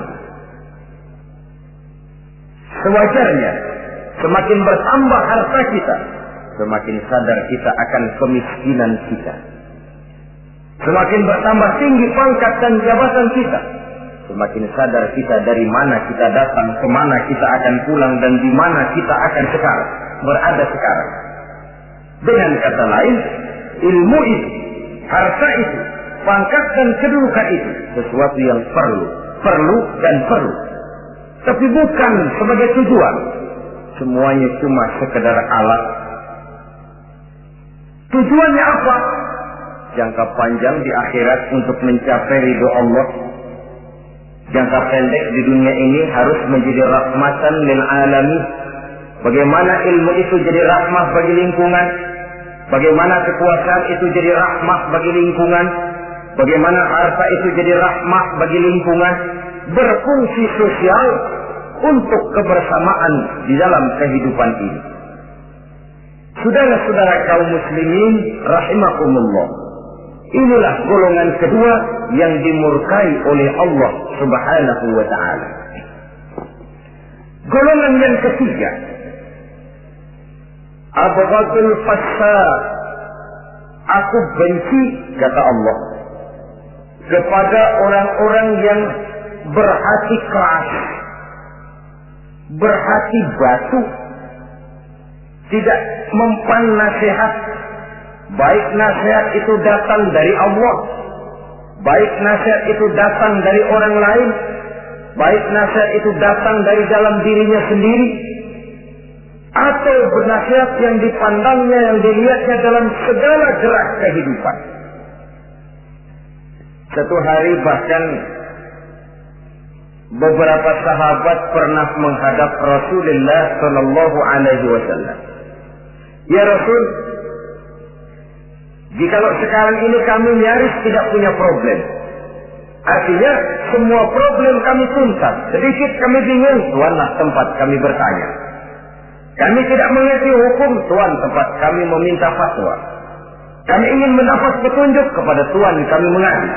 A: Sewajarnya, semakin bertambah harta kita, semakin sadar kita akan kemiskinan kita. Semakin bertambah tinggi pangkat dan jabatan kita, semakin sadar kita dari mana kita datang, ke mana kita akan pulang, dan di mana kita akan sekarang, berada sekarang. Dengan kata lain, ilmu itu harta itu, pangkat dan kedudukan itu sesuatu yang perlu, perlu dan perlu. Tapi bukan sebagai tujuan. Semuanya cuma sekedar alat. Tujuannya apa? Jangka panjang di akhirat untuk mencapai ridho Allah. Jangka pendek di dunia ini harus menjadi rahmatan lil alami. Bagaimana ilmu itu jadi rahmah bagi lingkungan, Bagaimana kekuasaan itu jadi rahmah bagi lingkungan. Bagaimana harta itu jadi rahmah bagi lingkungan. Berfungsi sosial untuk kebersamaan di dalam kehidupan ini. Saudara-saudara kaum muslimin rahimakumullah. Inilah golongan kedua yang dimurkai oleh Allah Subhanahu wa taala. Golongan yang ketiga Abghadul fasad. Aku benci, kata Allah, kepada orang-orang yang berhati keras, berhati batu, tidak mempan nasihat, baik nasihat itu datang dari Allah, baik nasihat itu datang dari orang lain, baik nasihat itu datang dari dalam dirinya sendiri atau bernasihat yang dipandangnya, yang dilihatnya dalam segala gerak kehidupan. Satu hari bahkan beberapa sahabat pernah menghadap Rasulullah Shallallahu Alaihi Wasallam. Ya Rasul, jikalau sekarang ini kami nyaris tidak punya problem, artinya semua problem kami tuntas. Sedikit kami bingung, tuanlah tempat kami bertanya. Kami tidak mengerti hukum, tuan tempat kami meminta fatwa. Kami ingin mendapat petunjuk kepada tuan kami mengadu.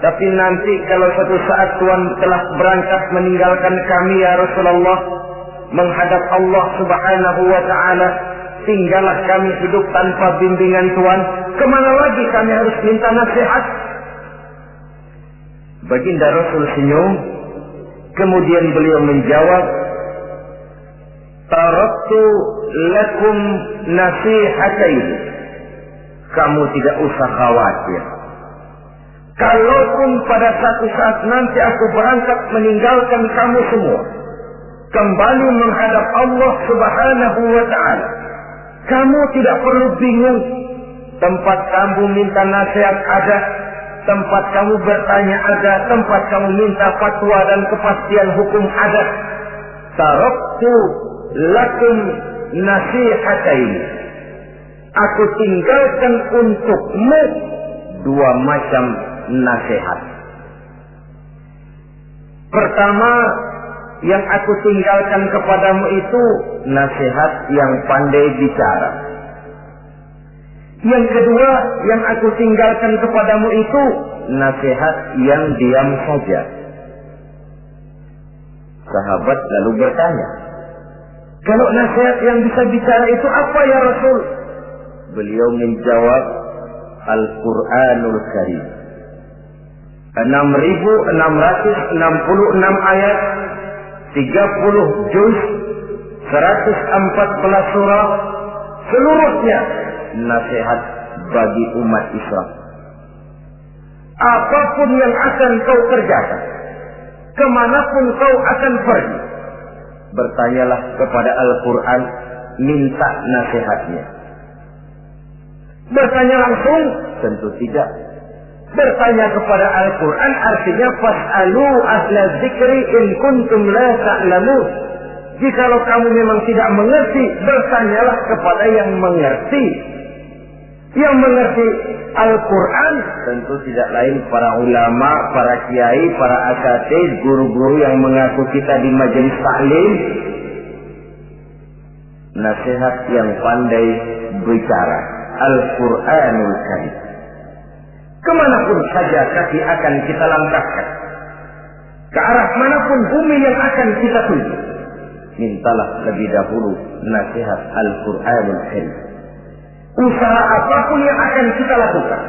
A: Tapi nanti kalau suatu saat Tuhan telah berangkat meninggalkan kami ya Rasulullah menghadap Allah Subhanahu wa taala, tinggallah kami hidup tanpa bimbingan Tuhan, ke mana lagi kami harus minta nasihat? Baginda Rasul senyum, kemudian beliau menjawab, Taraktu lakum nasihatain. Kamu tidak usah khawatir Kalaupun pada satu saat nanti aku berangkat meninggalkan kamu semua, kembali menghadap Allah Subhanahu wa taala, kamu tidak perlu bingung. Tempat kamu minta nasihat ada, tempat kamu bertanya ada, tempat kamu minta fatwa dan kepastian hukum ada. Taraktu lakum nasihatain. Aku tinggalkan untukmu dua macam nasihat. Pertama, yang aku tinggalkan kepadamu itu nasihat yang pandai bicara. Yang kedua, yang aku tinggalkan kepadamu itu nasihat yang diam saja. Sahabat lalu bertanya, kalau nasihat yang bisa bicara itu apa ya Rasul? Beliau menjawab, Al-Quranul Karim. 6666 ayat 30 juz 114 surah seluruhnya nasihat bagi umat Islam. Apa pun yang akan kau kerjakan ke mana pun kau akan pergi bertanyalah kepada Al-Quran minta nasihatnya. Bertanya langsung tentu tidak bertanya kepada Al-Quran artinya fas'alu ahla zikri in kuntum la ta'lamun. Jikalau kamu memang tidak mengerti, bertanyalah kepada yang mengerti. Yang mengerti Al-Quran tentu tidak lain para ulama, para kiai, para asatid, guru-guru yang mengaku kita di majelis taklim. Nasihat yang pandai bicara. Al-Quranul Karim. Ke mana pun saja kaki akan kita langkahkan. Ke arah mana pun bumi yang akan kita tuju. Mintalah lebih dahulu nasihat Al-Quranul Karim. Usaha apa pun yang akan kita lakukan.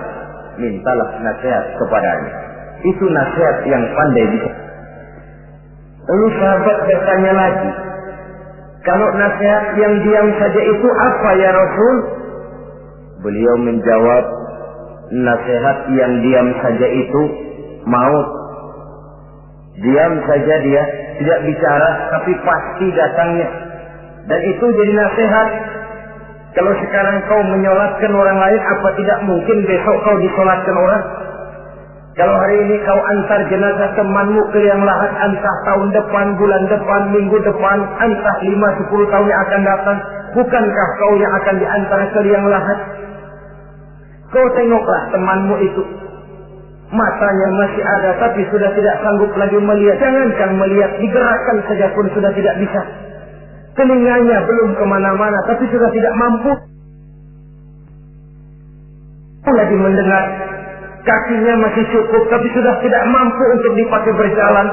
A: Mintalah nasihat kepadanya. Itu nasihat yang pandai bisa. Lalu sahabat bertanya lagi. Kalau nasihat yang diam saja itu apa ya Rasul? Beliau menjawab, nasihat yang diam saja itu maut. Diam saja dia, tidak bicara, tapi pasti datangnya. Dan itu jadi nasihat. Kalau sekarang kau menyolatkan orang lain, apa tidak mungkin besok kau disolatkan orang? Kalau hari ini kau antar jenazah temanmu ke yang lahat, entah tahun depan, bulan depan, minggu depan, entah lima sepuluh tahun yang akan datang, bukankah kau yang akan diantar ke yang lahat? Kau tengoklah temanmu itu. Matanya masih ada tapi sudah tidak sanggup lagi melihat. Jangankan melihat, digerakkan saja pun sudah tidak bisa. Telinganya belum ke mana-mana tapi sudah tidak mampu. Lagi mendengar. Kakinya masih cukup tapi sudah tidak mampu untuk dipakai berjalan.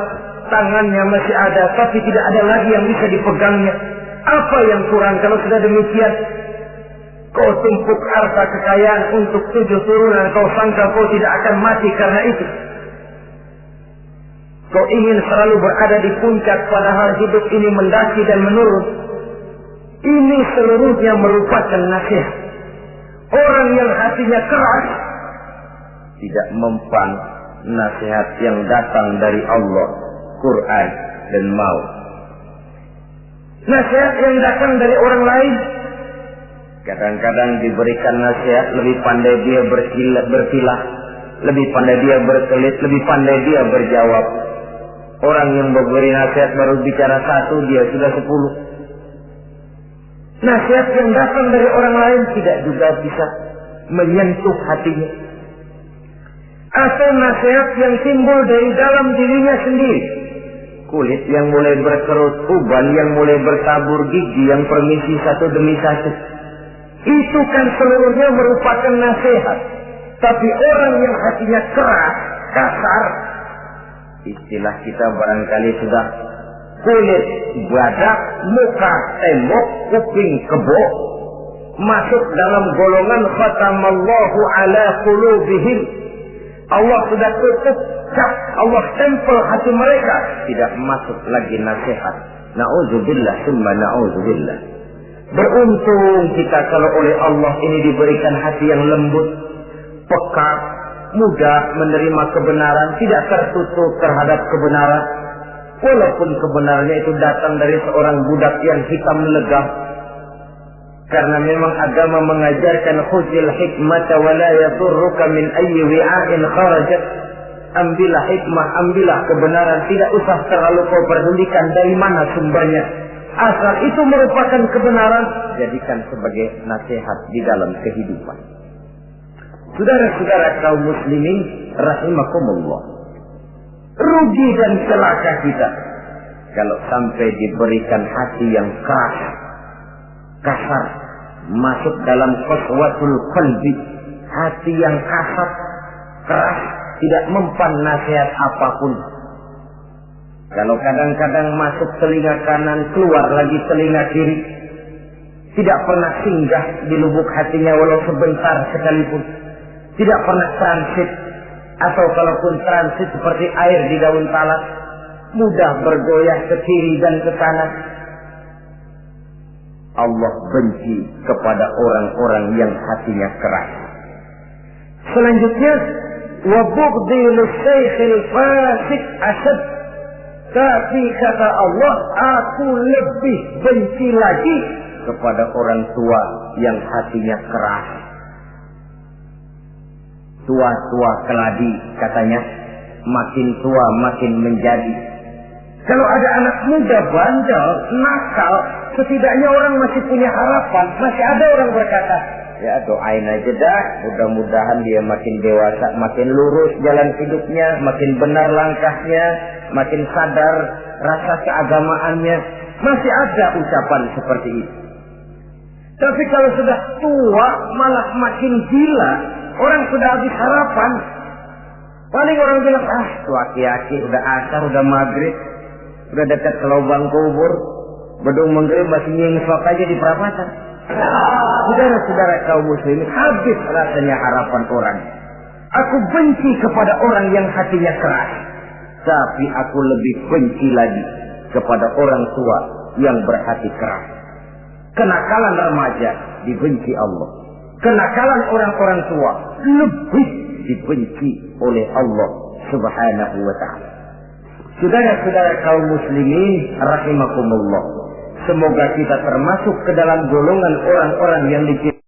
A: Tangannya masih ada tapi tidak ada lagi yang bisa dipegangnya. Apa yang kurang kalau sudah demikian? Kau tumpuk harta kekayaan untuk tujuh turunan. Kau sangka kau tidak akan mati karena itu. Kau ingin selalu berada di puncak padahal hidup ini mendaki dan menurun. Ini seluruhnya merupakan nasihat. Orang yang hatinya keras tidak mempan nasihat yang datang dari Allah Quran dan mau. Nasihat yang datang dari orang lain kadang-kadang diberikan nasihat lebih pandai dia berkilah, berkilah lebih pandai dia berkelit, lebih pandai dia berjawab. Orang yang memberi nasihat baru bicara satu, dia sudah sepuluh. Nasihat yang datang dari orang lain tidak juga bisa menyentuh hatinya. Atau nasihat yang timbul dari dalam dirinya sendiri. Kulit yang mulai berkerut, uban yang mulai bertabur, gigi yang permisi satu demi satu. Itu kan seluruhnya merupakan nasihat. Tapi orang yang hatinya keras, kasar, istilah kita barangkali sudah kulit, badak, muka, tembok, kuping, kebo, masuk dalam golongan khatamallahu ala qulubihim. Allah sudah tutup cap, Allah stempel hati mereka. Tidak masuk lagi nasihat. Na'udzubillah, summa na'udzubillah. Beruntung kita kalau oleh Allah ini diberikan hati yang lembut, peka, mudah menerima kebenaran, tidak tertutup terhadap kebenaran. Walaupun kebenarannya itu datang dari seorang budak yang hitam legah. Karena memang agama mengajarkan khuzil hikmata wa la min ayyi wi'ain kharajat. Ambillah hikmah, ambillah kebenaran, tidak usah terlalu kau pedulikan dari mana sumbernya. Asal itu merupakan kebenaran, jadikan sebagai nasihat di dalam kehidupan. Saudara-saudara kaum muslimin rahimakumullah. Rugi dan celaka kita kalau sampai diberikan hati yang keras, kasar, masuk dalam qaswatul qalbi, hati yang kasar, keras, tidak mempan nasihat apa pun. Kalau kadang-kadang masuk telinga kanan, keluar lagi telinga kiri, tidak pernah singgah di lubuk hatinya walau sebentar sekalipun. Tidak pernah transit atau kalaupun transit seperti air di daun talas mudah bergoyah ke kiri dan ke kanan. Allah benci kepada orang-orang yang hatinya keras. Selanjutnya bughdil syekhil fasik asad tapi kata Allah aku lebih benci lagi kepada orang tua yang hatinya keras. Tua-tua keladi katanya makin tua makin menjadi. Kalau ada anak muda bandel nakal setidaknya orang masih punya harapan masih ada orang berkata ya doain aja dah. Mudah-mudahan dia makin dewasa makin lurus jalan hidupnya makin benar langkahnya makin sadar rasa keagamaannya. Masih ada ucapan seperti itu. Tapi kalau sudah tua malah makin gila. Orang sudah habis harapan. Paling orang bilang, ah, tuh aki-aki udah asar, udah maghrib, udah dekat ke lubang kubur, bedung maghrib masih nyengsok aja di perapatan. Saudara-saudara kaum muslimin, habis rasanya harapan orang. Aku benci kepada orang yang hatinya keras. Tapi aku lebih benci lagi kepada orang tua yang berhati keras. Kenakalan remaja dibenci Allah. Kenakalan orang-orang tua lebih dibenci oleh Allah Subhanahu wa taala. Saudara-saudara kaum muslimin rahimakumullah. Semoga kita termasuk ke dalam golongan orang-orang yang diciptakan